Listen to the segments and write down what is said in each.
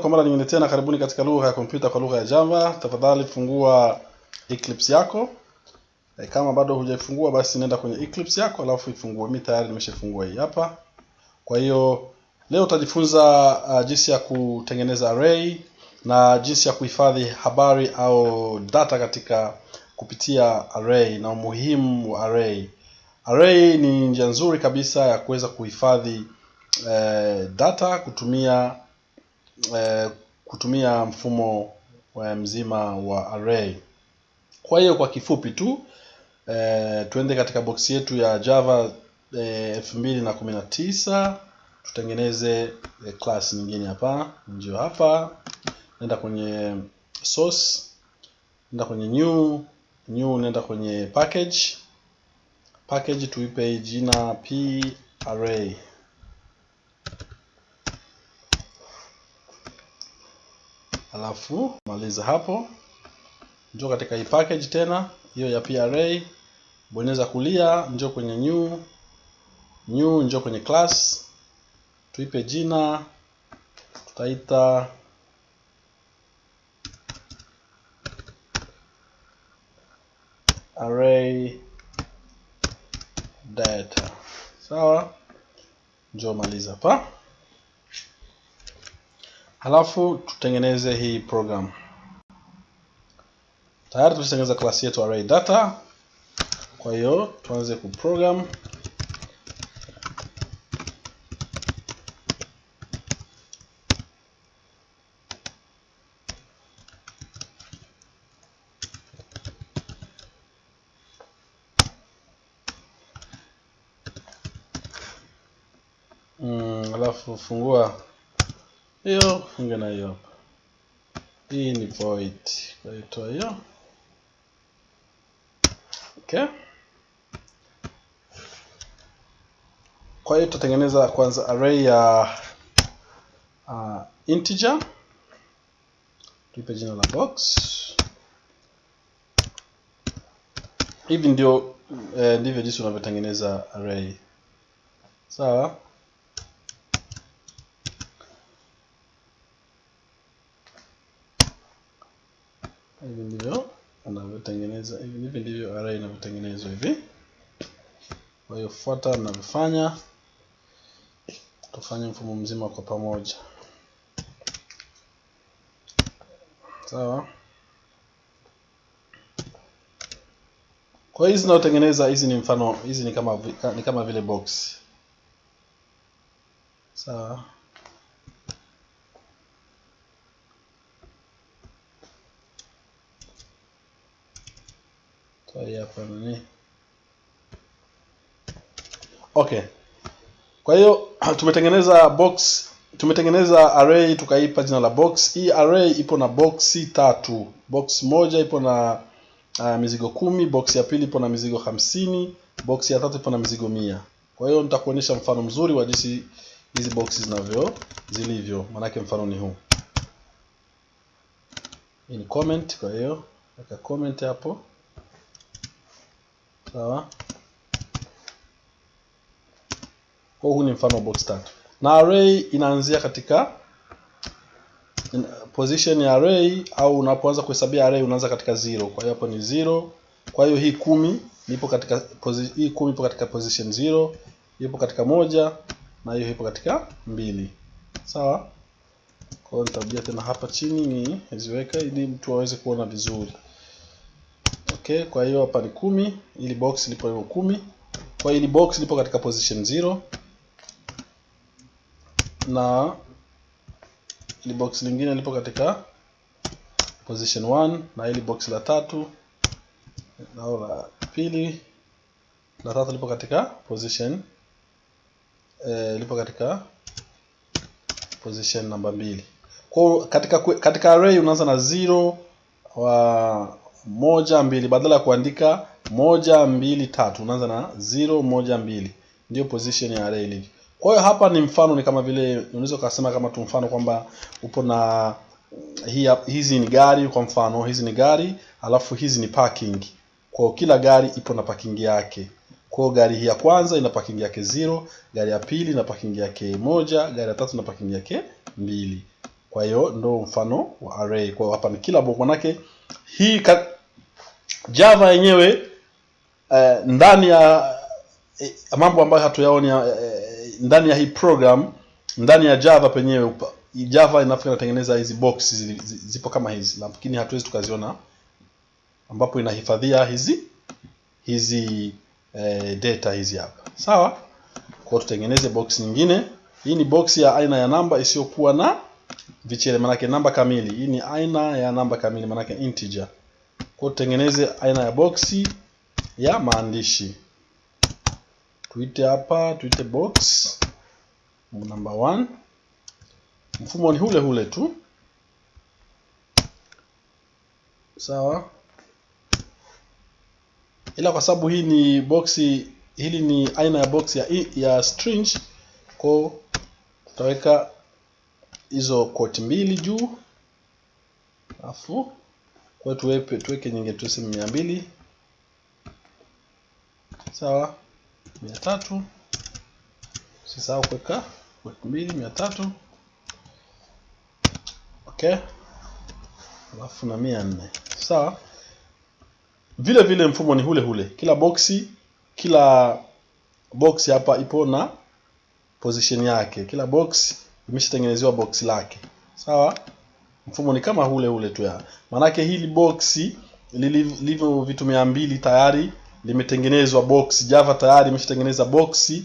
Kwa mara nyingine tena, karibuni katika lugha ya kompyuta kwa lugha ya Java. Tafadhali fungua Eclipse yako. E, kama bado hujaifungua basi nenda kwenye Eclipse yako alafu ifungue. Mimi tayari nimeshafungua hii hapa. Kwa hiyo leo utajifunza uh, jinsi ya kutengeneza array na jinsi ya kuhifadhi habari au data katika kupitia array na umuhimu wa array. Array ni njia nzuri kabisa ya kuweza kuhifadhi eh, data kutumia eh, kutumia mfumo wa mzima wa array. Kwa hiyo kwa kifupi tu eh, tuende katika box yetu ya Java eh, elfu mbili na kumi tutengeneze eh, class nyingine hapa. Ndio hapa, nenda kwenye source, nenda kwenye new new, nenda kwenye package package, tuipe jina p array alafu maliza hapo, njoo katika hii package tena hiyo ya PRA, bonyeza kulia, njoo kwenye new. New, njoo kwenye class, tuipe jina, tutaita array data. Sawa, njoo maliza hapa. Halafu tutengeneze hii program. Tayari tushatengeneza klasi yetu array data. Kwa hiyo tuanze kuprogram. Mm, alafu fungua hiyo funge na hiyo hapa. Hii ni void, kwa hiyo hiyo. Okay, kwa hiyo tutatengeneza kwanza array ya uh, integer, tuipe jina la box. Hivi ndio eh, ndivyo jinsi unavyotengeneza array. Sawa. Hivi ndivyo anavyotengeneza hivi hivi ndivyo array inavyotengenezwa hivi. Kwa hiyo fuata navyofanya tufanye mfumo mzima kwa pamoja, sawa. Kwa hizi zinazotengeneza hizi ni mfano, hizi ni kama ni kama vile box, sawa. Hapa nini? Okay, kwa hiyo tumetengeneza box, tumetengeneza array tukaipa jina la box. Hii array ipo na boxi tatu. Box moja ipo na uh, mizigo kumi, box ya pili ipo na mizigo hamsini, box ya tatu ipo na mizigo mia. Kwa hiyo nitakuonyesha mfano mzuri wa jinsi hizi boxes zinavyo zilivyo, maanake mfano ni huu. Ni comment, kwa hiyo weka comment hapo. Sawa. Kwa huu ni mfano box tatu, na array inaanzia katika position ya array, au unapoanza kuhesabia array unaanza katika zero. Kwa hiyo hapo ni zero. Kwa hiyo hii kumi ipo katika hii kumi ipo katika position zero, ipo katika moja na hiyo ipo katika mbili. Sawa. Kwa hiyo nitarudia tena hapa chini ni ziweka ili mtu aweze kuona vizuri. Okay, kwa hiyo hapa ni kumi, ili box lipo hiyo kumi. Kwa hiyo ili box lipo katika position 0 na ili box lingine lipo katika position 1 na ili box la tatu au la pili la tatu lipo katika position eh, lipo katika position namba mbili. Kwa katika katika array unaanza na 0 wa moja mbili, badala ya kuandika moja mbili tatu unaanza na zero moja mbili. Ndio position ya array ilivyo. Kwa hiyo hapa ni mfano, ni kama vile unaweza kusema kama tu mfano kwamba upo na hii, hizi ni gari kwa mfano, hizi ni gari alafu hizi ni parking. Kwa kila gari ipo na parking yake. Kwa gari hii ya kwanza ina parking yake zero, gari ya pili ina parking yake moja, gari ya tatu ina parking yake mbili. kwa hiyo ndo mfano wa array kwa hiyo hapa ni kila bo, manake hii java yenyewe eh, ndani ya eh, mambo ambayo hatuyaoni eh, ndani ya hii program ndani ya java penyewe java inafika inatengeneza hizi box zi- zi- zipo kama hizi lakini hatuwezi tukaziona ambapo inahifadhia hizi hizi eh, data hizi hapa. Sawa? Kwa tutengeneze box nyingine. Hii ni box ya aina ya namba isiyokuwa na vichele manake namba kamili. Hii ni aina ya namba kamili manake integer kwa tutengeneze aina ya boxi ya maandishi. Tuite hapa tuite box number 1. mfumo ni hule hule tu. Sawa. Ila kwa sababu hii ni boxi hili ni aina ya box ya, ya string kwa tutaweka hizo quote mbili juu. Alafu kwa hiyo tuwepe tuweke nyingine mia mbili. Sawa. Mia tatu. Usisahau kuweka mbili mia tatu. Okay. Alafu na mia nne. Sawa. Vile vile mfumo ni hule hule. Kila boxi kila box hapa ipo na position yake. Kila box imeshatengenezewa box lake. Sawa mfumo ni kama ule ule tu ya. Maanake hili boxi lilivyo vitu mia mbili tayari limetengenezwa box java tayari imeshatengeneza boxi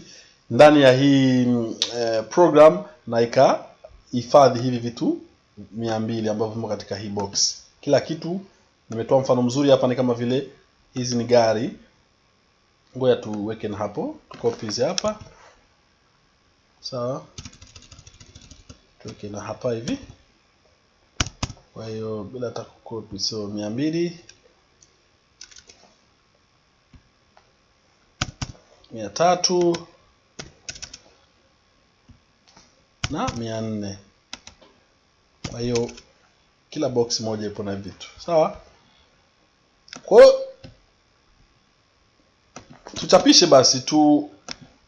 ndani ya hii mm, eh, program na ikahifadhi hivi vitu mia mbili ambavyo vimo katika hii box kila kitu nimetoa mfano mzuri hapa ni kama vile hizi ni gari. Ngoja tuweke na hapo tukopi hizi hapa. Sawa. Tuweke na hapa hivi kwa hiyo bila hata kukopi so mia mbili. Mia tatu. Na mia nne. Kwa hiyo kila box moja ipo na vitu. Sawa? Kwa hiyo tuchapishe basi tu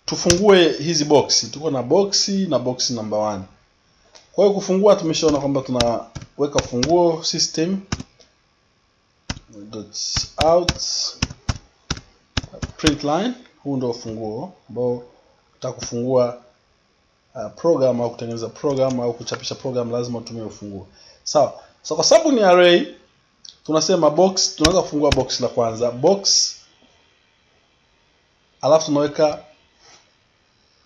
tufungue hizi boxi. Tuko na boxi na boxi number one kwa hiyo kufungua tumeshaona kwamba tunaweka funguo system dot out print line. Huu ndio funguo ambao utakufungua uh, program au kutengeneza program au kuchapisha program lazima utumie ufunguo. Sawa. So so kwa sababu ni array tunasema box tunaweza kufungua box la kwanza box alafu tunaweka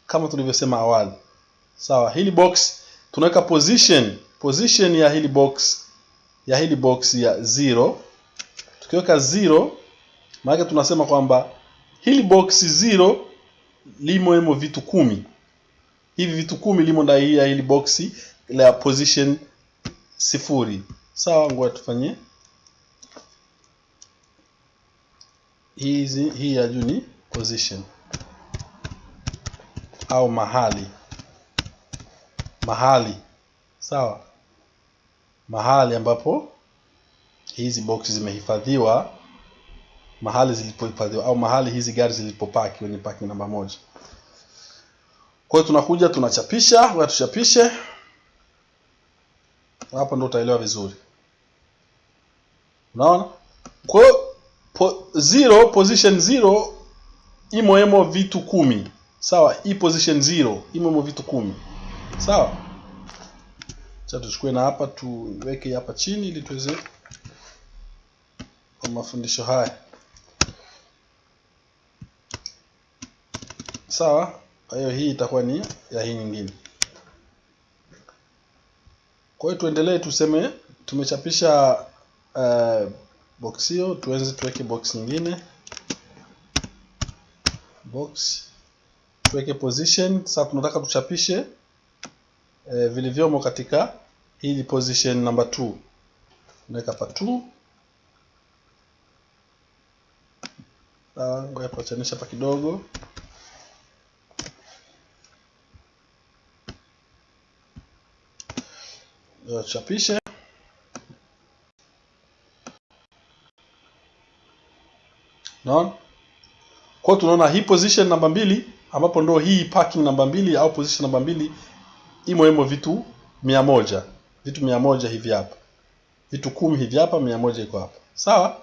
kama tulivyosema awali. Sawa. So, hili box tunaweka position. Position ya hili box ya hili box ya 0. tukiweka 0, maana tunasema kwamba hili box 0 limo hemo vitu kumi. Hivi vitu kumi limo ndani ya hili box la position sifuri. Sawa ngoja tufanye. Hizi hii ya juu ni position au mahali mahali. Sawa. Mahali ambapo hizi box zimehifadhiwa mahali zilipohifadhiwa au mahali hizi gari zilipopaki kwenye parking namba moja. Kwa hiyo tunakuja tunachapisha wewe tuchapishe. Hapo ndo utaelewa vizuri. Unaona? Kwa po, zero position zero imo emo vitu kumi. Sawa hii position zero imo emo vitu kumi sawa. Sasa tuchukue na hapa tuweke hapa chini ili tuweze kwa mafundisho haya. Sawa. Kwa hiyo hii itakuwa ni ya hii nyingine. Kwa hiyo tuendelee tuseme tumechapisha uh, box hiyo tuanze tuweke box nyingine. Box. Tuweke position. Sasa tunataka tuchapishe eh, vilivyomo katika hii position number 2 unaweka hapa 2 sawa ngoja tuachanisha hapa kidogo. Chapishe naona? Kwa tunaona hii position namba mbili ambapo ndo hii parking namba mbili au position namba mbili imo imo vitu mia moja. Vitu mia moja hivi hapa. Vitu kumi hivi hapa mia moja iko hapa. Sawa?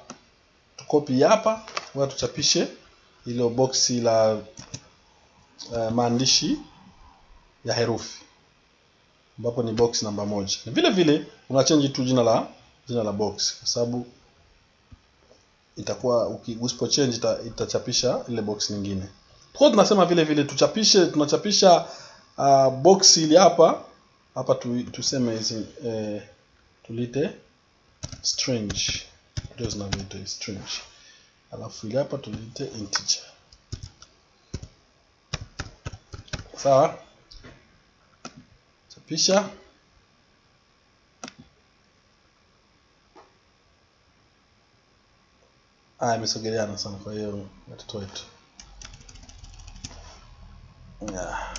Tukopi hapa a tuchapishe ilo boksi la uh, maandishi ya herufi ambapo ni box namba moja. Vile vile una change tu jina la jina la box kwa sababu itakuwa usipo change ita, itachapisha ile box nyingine. Kwa tunasema vile vile tuchapishe tunachapisha uh, box ili hapa hapa tu, tuseme hizi eh, tulite strange. Ndio zinavyoitwa strange. Alafu ili hapa tulite integer. Sawa? Chapisha. Ah imesogeleana sana kwa hiyo watoto wetu. Yeah.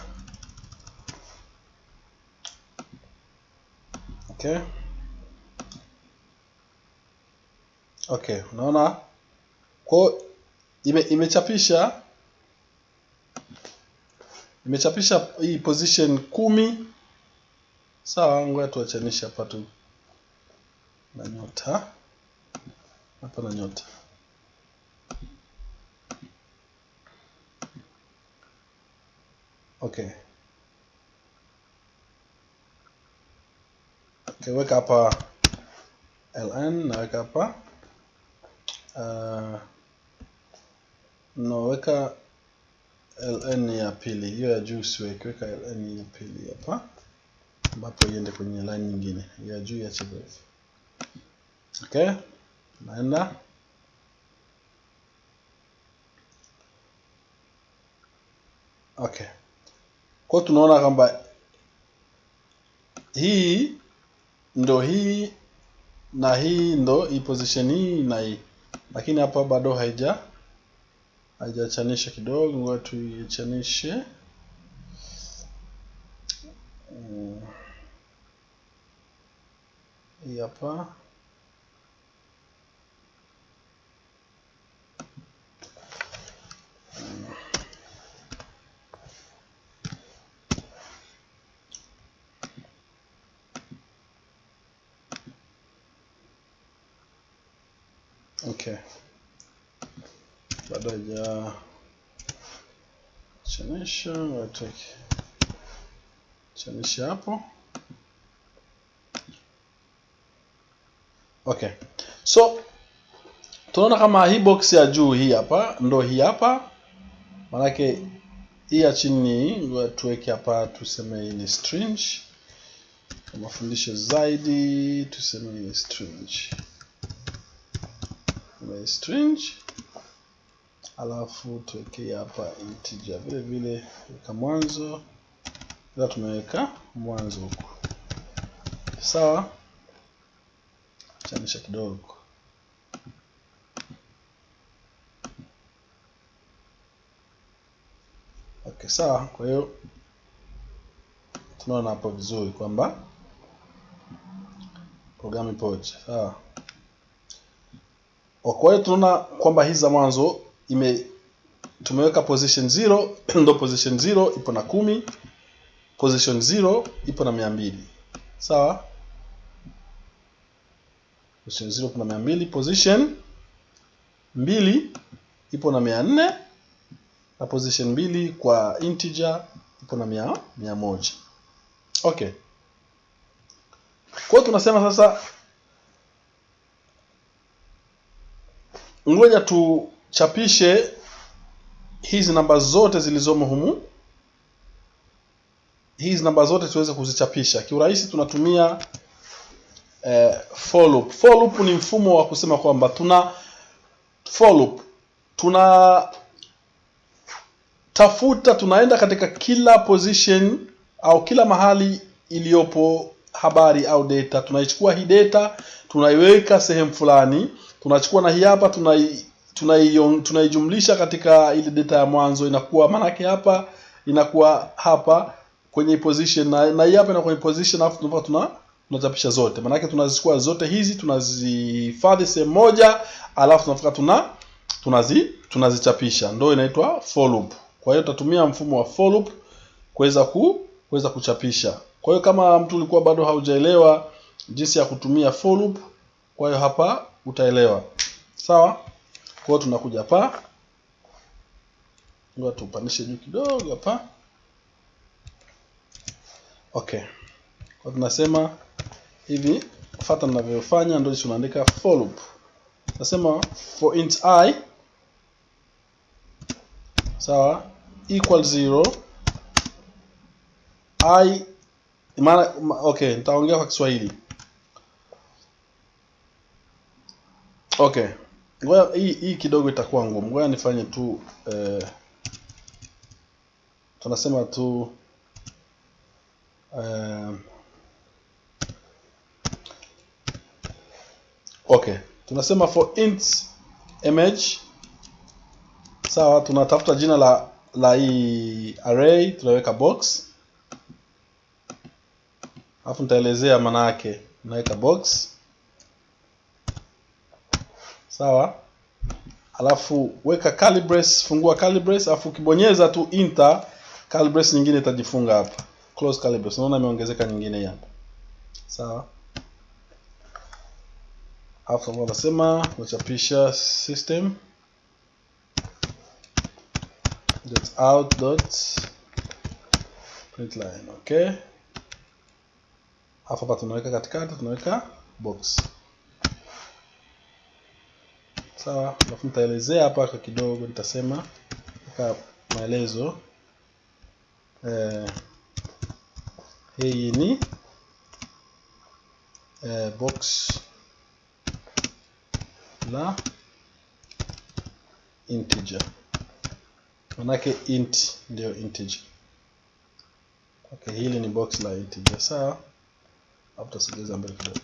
Okay okay unaona? Kwa ime, imechapisha imechapisha hii position kumi. Sawa ngoja tuachanishe hapa tu na nyota. Hapa na nyota. Okay okay weka hapa ln naweka hapa uh, naweka ln ya pili. Hiyo ya juu siweki weka ln ya pili hapa ambapo iende kwenye line nyingine. Ya juu ya chief. okay naenda. Okay. Kwa tunaona kwamba hii ndo hii na hii ndo hii position hii na hii. Lakini hapa bado haija haijachanisha kidogo ngoja tuichanishe. Hii hapa okay bado ya chanisha watuweke chanisha hapo. Okay. So tunaona kama hii box ya juu hii hapa ndo hii hapa. Manake hii ya chini tuweke hapa tuseme ni string. Kwa mafundisho zaidi tuseme ni string Ni string alafu tuwekee hapa integer. Vile vile weka mwanzo. Ila tumeweka mwanzo huko. Sawa? Chanisha kidogo. Okay sawa. Kwa hiyo tunaona hapo vizuri kwamba programu ipoje. Sawa kwa hiyo tunaona kwamba hii za mwanzo ime tumeweka position 0 ndo position 0 ipo na kumi position 0 ipo na mia mbili. Sawa? Position 0 ipo na mia mbili position mbili ipo na mia nne na position mbili kwa integer ipo na mia, mia moja. Okay. Kwa hiyo tunasema sasa ngoja tuchapishe hizi namba zote zilizomo humu. Hizi namba zote tuweze kuzichapisha. Kiurahisi tunatumia eh, for loop. For loop ni mfumo wa kusema kwamba tuna for loop. Tuna tafuta tunaenda katika kila position au kila mahali iliyopo habari au data. Tunaichukua hii data tunaiweka sehemu fulani tunachukua na hii hapa tunai tunaijumlisha tuna katika ile data ya mwanzo inakuwa maanake hapa inakuwa hapa kwenye position na, na hii hapa inakuwa kwenye position alafu tunapata tuna tunachapisha zote. Maanake tunazichukua zote hizi tunazihifadhi sehemu moja alafu tunafika tuna tunazi tunazichapisha. Ndio inaitwa for loop. Kwa hiyo tutatumia mfumo wa for loop kuweza ku kuweza kuchapisha. Kwa hiyo kama mtu ulikuwa bado haujaelewa jinsi ya kutumia for loop kwa hiyo hapa utaelewa. Sawa? Kwa hiyo tunakuja hapa. Ngoja tupandishe juu kidogo hapa. Okay. Kwa tunasema hivi fata ninavyofanya ndio tunaandika for loop. Nasema for int i sawa equal 0 i maana okay nitaongea kwa Kiswahili okay. Ngoja hii hii kidogo itakuwa ngumu. Ngoja nifanye tu eh, tunasema tu eh, okay. Tunasema for int image sawa tunatafuta jina la la hii array tunaweka box. Alafu nitaelezea maana yake. Naweka box sawa. Alafu weka calibres fungua calibres alafu ukibonyeza tu enter calibres nyingine itajifunga hapa. Close calibres unaona imeongezeka nyingine hapa. Sawa. Alafu wanasema unachapisha system. Dot out dot println okay. Alafu hapa tunaweka katikati tunaweka box sawa? Alafu nitaelezea hapa kwa kidogo nitasema ka maelezo. Eh, hii ni eh, box la integer. Manake int ndio integer. Okay hili ni box la integer sawa? Hapo tutasogeza mbele kidogo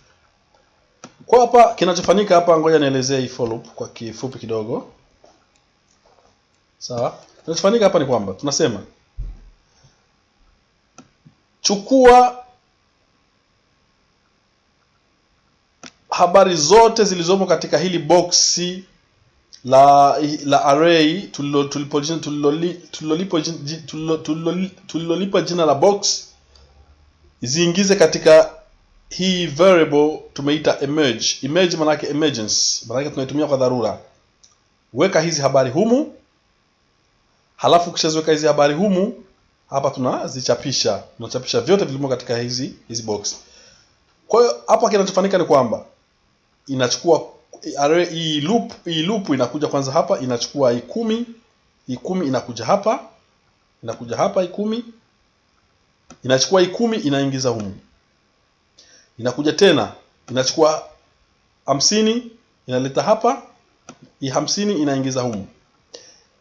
kwa hapa kinachofanyika hapa ngoja nielezee hii for loop kwa kifupi kidogo. Sawa? Kinachofanyika hapa ni kwamba tunasema chukua habari zote zilizomo katika hili boksi la la array tulilolipa tulilolipa jina la box ziingize katika hii variable tumeita emerge. Emerge manake emergence. Manake tunaitumia kwa dharura. Weka hizi habari humu. Halafu ukishaziweka hizi habari humu hapa tunazichapisha. Tunachapisha vyote vilivyo katika hizi hizi box. Kwa hiyo hapa kinachofanyika ni kwamba inachukua array hii loop hii loop inakuja kwanza hapa inachukua hii kumi hii kumi inakuja hapa inakuja hapa hii kumi inachukua hii kumi inaingiza humu inakuja tena inachukua hamsini inaleta hapa hii hamsini inaingiza humu.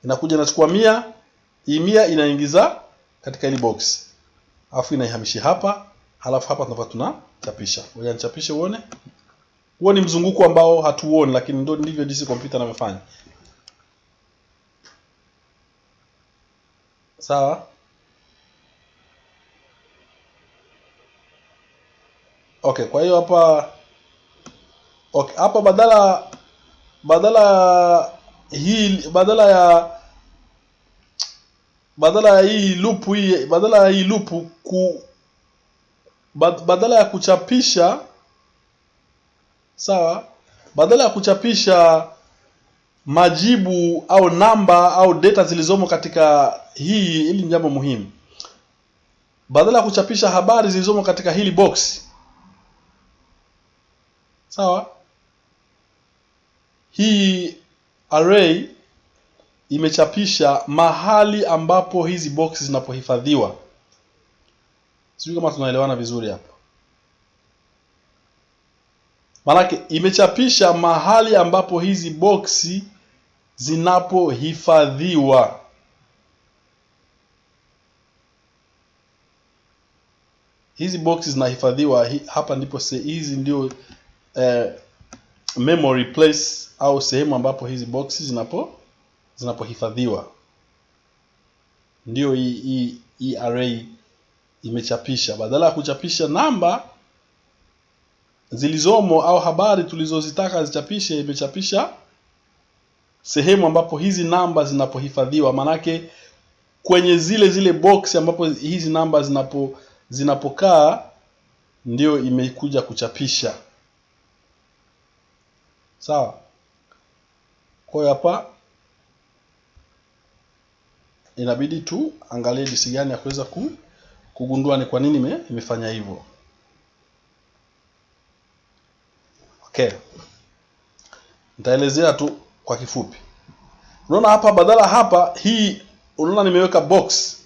Inakuja inachukua mia hii mia inaingiza katika hili box. Alafu inaihamishia hapa halafu hapa tunapata tunachapisha. Ngoja nichapishe uone. Huo ni mzunguko ambao hatuoni lakini ndio ndivyo jinsi kompyuta inavyofanya. Sawa okay kwa hiyo hapa okay hapa badala badala hii badala ya badala ya hii loop hii badala ya hii loop ku badala ya kuchapisha sawa badala ya kuchapisha majibu au namba au data zilizomo katika hii ili ni jambo muhimu. Badala ya kuchapisha habari zilizomo katika hili box sawa? Hii array imechapisha mahali ambapo hizi box zinapohifadhiwa. Sijui kama tunaelewana vizuri hapa. Maanake imechapisha mahali ambapo hizi boksi zinapohifadhiwa. Hizi boksi zinahifadhiwa hapa ndipo hizi ndio eh, memory place au sehemu ambapo hizi boxes zinapo zinapohifadhiwa. Ndio hii hii array imechapisha. Badala ya kuchapisha namba zilizomo au habari tulizozitaka zichapishe imechapisha sehemu ambapo hizi namba zinapohifadhiwa. Manake kwenye zile zile box ambapo hizi namba zinapo zinapokaa ndio imekuja kuchapisha sawa. Kwa hiyo hapa inabidi tu angalie jinsi gani ya kuweza ku, kugundua ni kwa nini ime, imefanya hivyo. Okay. Nitaelezea tu kwa kifupi. Unaona hapa badala hapa hii unaona nimeweka box.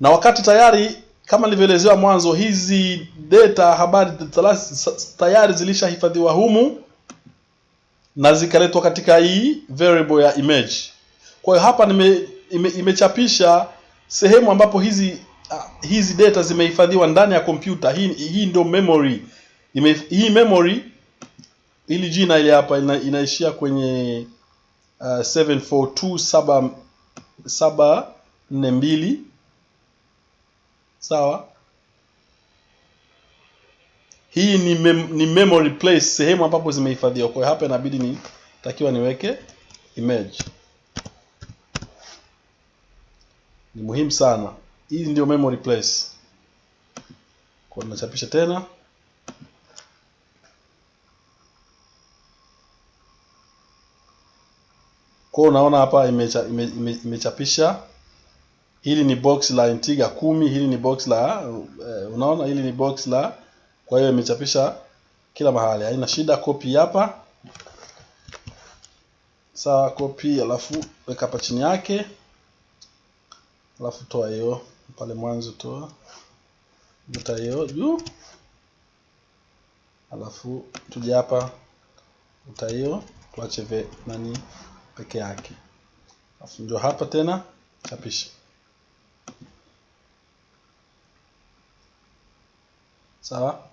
Na wakati tayari kama nilivyoelezewa mwanzo hizi data habari tayari zilishahifadhiwa humu na zikaletwa katika hii variable ya image. Kwa hiyo hapa nime, ime, imechapisha sehemu ambapo hizi uh, hizi data zimehifadhiwa ndani ya kompyuta. Hii, hii ndio memory. Ime, hii memory ili jina ile hapa ina, inaishia kwenye uh, 742742 sawa hii ni, mem, ni memory place sehemu ambapo zimehifadhiwa. Kwa hapa inabidi ni takiwa niweke image. Ni muhimu sana. Hii ndio memory place. Kwa nachapisha tena. Kwa unaona hapa imecha, ime, ime, imechapisha. Hili ni box la integer kumi hili ni box la uh, unaona? Hili ni box la kwa hiyo imechapisha kila mahali. Haina shida kopi hapa. Sawa kopi alafu weka hapa chini yake. Alafu toa hiyo. Pale mwanzo toa. Vuta hiyo juu. Alafu tuje hapa. Vuta hiyo. Tuache ve nani peke yake. Alafu ndio hapa tena. Chapisha sawa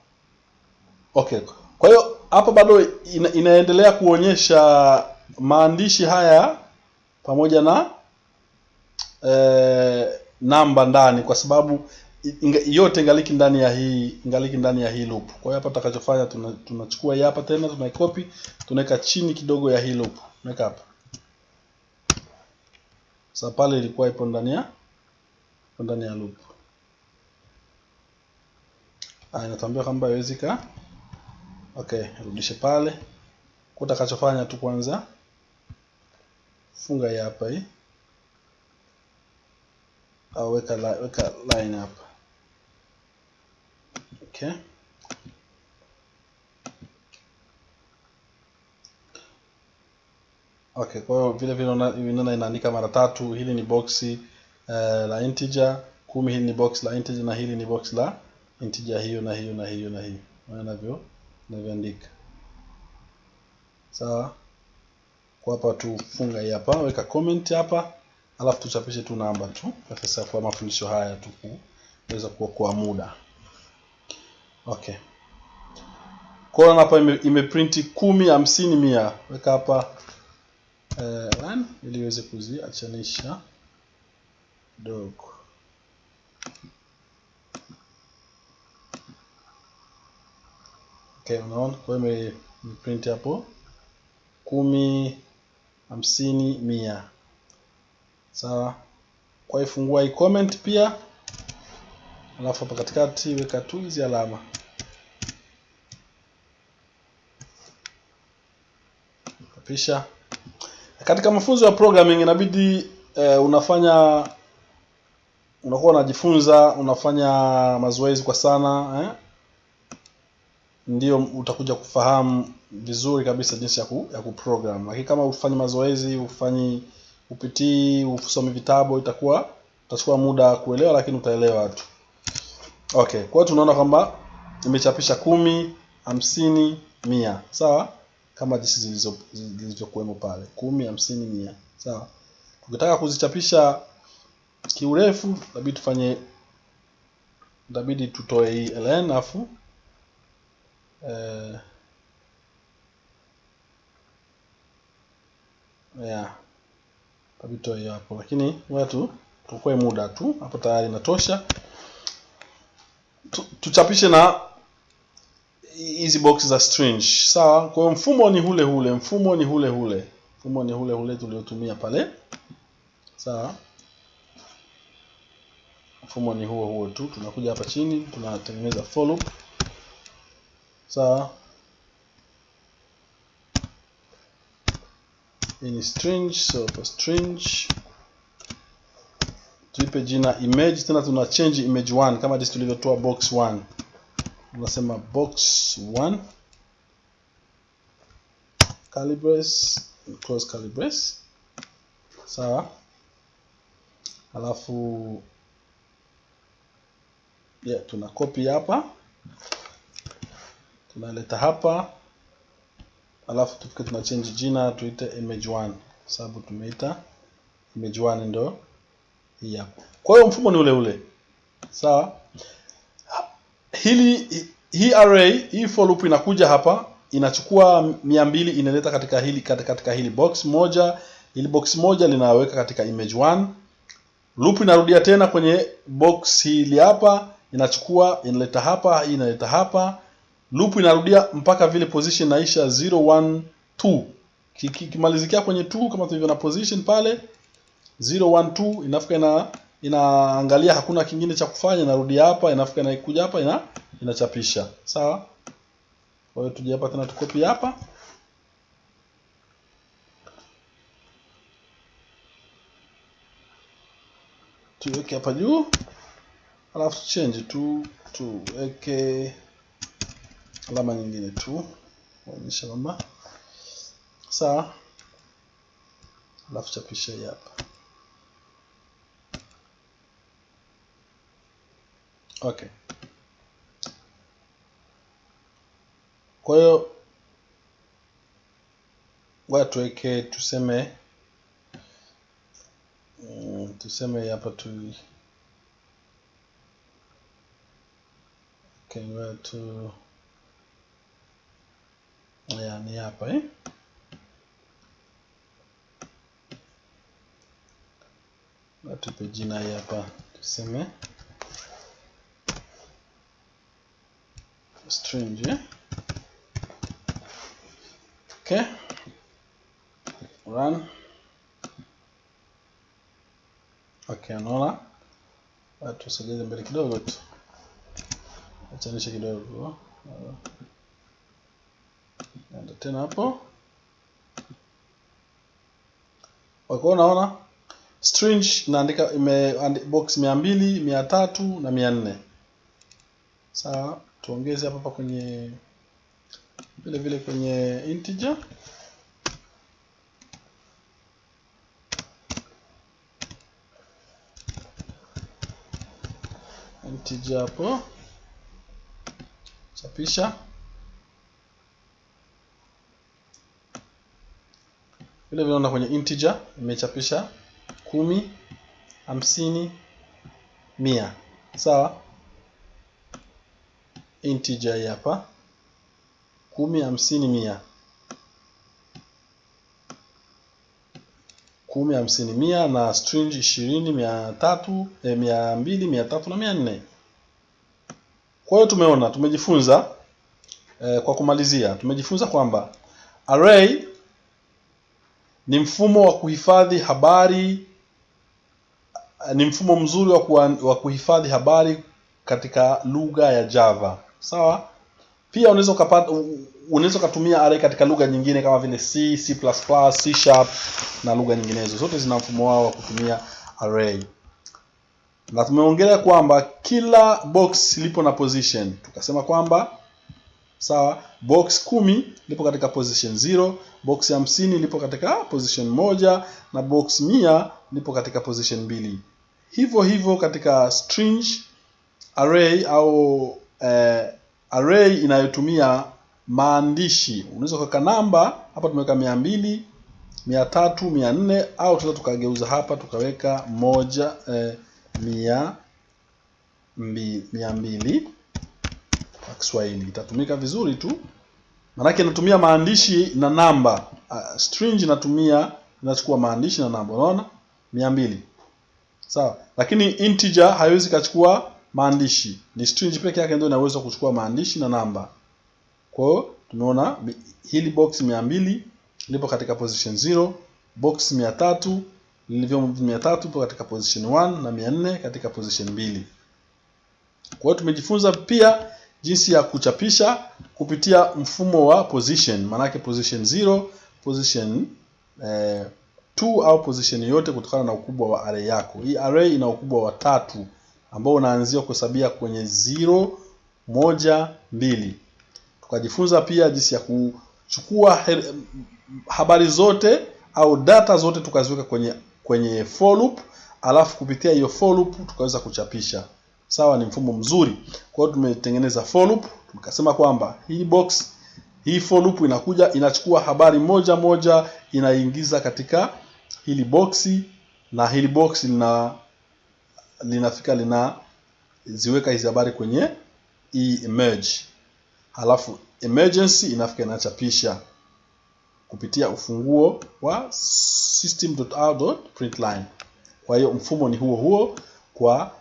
okay. Kwa hiyo hapa bado ina, inaendelea kuonyesha maandishi haya pamoja na e, namba ndani kwa sababu inga, yote ingaliki ndani ya hii ingaliki ndani ya hii loop. Kwa hiyo hapa tutakachofanya tunachukua tuna hii hapa tena tunaikopi tunaweka chini kidogo ya hii loop. Tunaweka hapa. Sasa pale ilikuwa ipo ndani ya ndani ya loop. Ah inatuambia kwamba haiwezi ka okay rudishe pale. Kwa utakachofanya tu kwanza funga hii hapa hii. Au weka weka line hapa. Okay. Okay kwa hiyo vile vile unaona inaandika mara tatu hili ni boxi uh, la integer. Kumi hili ni box la integer na hili ni box la integer. Hiyo na hiyo na hiyo na hiyo. Unaona navyo navyoandika. Sawa? Kwa hapa tufunga hii hapa weka comment hapa alafu tuchapishe tu namba tu sasa kwa mafundisho haya tu kuweza kuokoa muda. Okay. Kwa hapa ime, imeprinti kumi hamsini mia. Weka hapa eh, ili iweze kuziachanisha. Kidogo okay unaona kwa hiyo imeprint hapo. Kumi hamsini mia. Sawa? Kwa hiyo fungua hii comment pia. Alafu hapa katikati weka tu hizi alama. Kapisha katika mafunzo ya programming inabidi eh, unafanya unakuwa unajifunza unafanya mazoezi kwa sana eh? Ndio utakuja kufahamu vizuri kabisa jinsi ya, ku, ya kuprogram. Lakini kama ufanyi mazoezi ufanyi upitii usome vitabu itakuwa utachukua muda kuelewa lakini utaelewa tu. Okay kwa hiyo tunaona kwamba imechapisha kumi hamsini mia. Sawa? Kama jinsi zilizo zilizokuwemo pale. Kumi hamsini mia. Sawa? Tukitaka kuzichapisha kiurefu inabidi tufanye inabidi tutoe hii ln afu eh, yeah. Kabito hiyo hapo. Lakini watu tukue muda tu. Hapo tayari inatosha. Tu, tuchapishe na hizi box za string sawa? Kwa hiyo mfumo ni hule hule. Mfumo ni hule hule. Mfumo ni hule hule tuliotumia pale. Sawa? Mfumo ni huo huo tu. Tunakuja hapa chini tunatengeneza for loop sawa hii ni string so for string tuipe jina image tena tuna change image 1 kama jinsi tulivyotoa box 1 tunasema box 1 calibrate close curly brace sawa. Alafu yeah, tuna copy hapa tunaleta hapa alafu tufike tuna change jina tuite image 1 sababu tumeita image 1 ndo hii hapa. Kwa hiyo mfumo ni ule ule. Sawa? Hili hii array hii for loop inakuja hapa inachukua mia mbili inaleta katika hili katika hili box moja. Hili box moja linaweka katika image 1 loop inarudia tena kwenye box hili hapa inachukua inaleta hapa hii inaleta hapa loop inarudia mpaka vile position inaisha 0 1 2 kimalizikia kwenye 2 kama tulivyo na position pale 0 1 2 inafika ina inaangalia hakuna kingine cha kufanya inarudia hapa inafika inakuja hapa ina inachapisha. Sawa? Kwa hiyo tuje hapa tena tukopi hapa. Tuweke hapa juu. Alafu change tu tuweke alama nyingine tu kuonyesha kwamba sawa alafu chapisha hii hapa. Okay. Kwa hiyo ngoja tuweke tuseme mm, tuseme hapa tu. Okay, tu ya ni hapa eh? Tupe jina hii hapa tuseme. String eh? okay. Run. Okay unaona tusogeze mbele kidogo tu. Achanishe kidogo enda tena hapo. Wako unaona string inaandika ime box mia mbili mia tatu na mia nne. Sawa tuongeze hapa hapa kwenye vile vile kwenye integer. Integer hapo. Chapisha vile vile unaona kwenye integer imechapisha kumi hamsini mia. Sawa? Integer hii hapa. Kumi hamsini mia. Kumi hamsini mia na string ishirini mia tatu eh, mia mbili mia tatu na mia nne. Kwa hiyo tumeona tumejifunza eh, kwa kumalizia tumejifunza kwamba array ni mfumo wa kuhifadhi habari ni mfumo mzuri wa, kuwa, wa kuhifadhi habari katika lugha ya Java. Sawa? Pia unaweza ukapata unaweza ukatumia array katika lugha nyingine kama vile C, C++, C sharp na lugha nyinginezo. Zote zina mfumo wao wa kutumia array na tumeongelea kwamba kila box lipo na position. Tukasema kwamba sawa? Box kumi lipo katika position 0 box hamsini lipo katika position moja na box mia lipo katika position mbili. Hivyo hivyo katika string array au eh, array inayotumia maandishi. Unaweza kuweka namba hapa tumeweka mia mbili mia tatu mia nne au tunaweza tukageuza hapa tukaweka moja eh, mia mbi, mia mbili Kiswahili. Itatumika vizuri tu. Maanake inatumia maandishi na namba. Uh, string inatumia inachukua maandishi na namba. Unaona? Mia mbili. Sawa. Lakini integer haiwezi kachukua maandishi. Ni string peke yake ndio inaweza kuchukua maandishi na namba. Kwa hiyo tumeona hili box mia mbili lipo katika position 0 box mia tatu lilivyo mia tatu ipo katika position 1 na mia nne katika position mbili. Kwa hiyo tumejifunza pia jinsi ya kuchapisha kupitia mfumo wa position, maanake position 0, position eh, 2 au position yote kutokana na ukubwa wa array yako. Hii array ina ukubwa wa tatu ambao unaanzia kuhesabia kwenye 0, moja, mbili. Tukajifunza pia jinsi ya kuchukua habari zote au data zote tukaziweka kwenye kwenye for loop, alafu kupitia hiyo for loop tukaweza kuchapisha. Sawa, ni mfumo mzuri. Kwa hiyo tumetengeneza for loop, tukasema kwamba hii box hii for loop inakuja inachukua habari moja moja inaingiza katika hili boxi, na hili box lina linafika lina ziweka hizi habari kwenye hii emerge, halafu emergency inafika inachapisha kupitia ufunguo wa system.out.println. Kwa hiyo mfumo ni huo huo kwa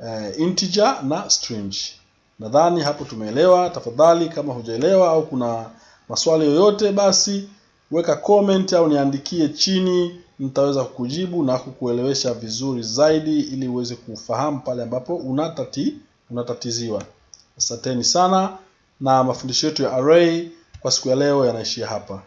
uh, integer na string. Nadhani hapo tumeelewa. Tafadhali, kama hujaelewa au kuna maswali yoyote, basi weka comment au niandikie chini, nitaweza kukujibu na kukuelewesha vizuri zaidi, ili uweze kufahamu pale ambapo unatati unatatiziwa. Asanteni sana, na mafundisho yetu ya array kwa siku ya leo yanaishia hapa.